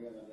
cambiar la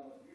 uh,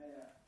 Yeah.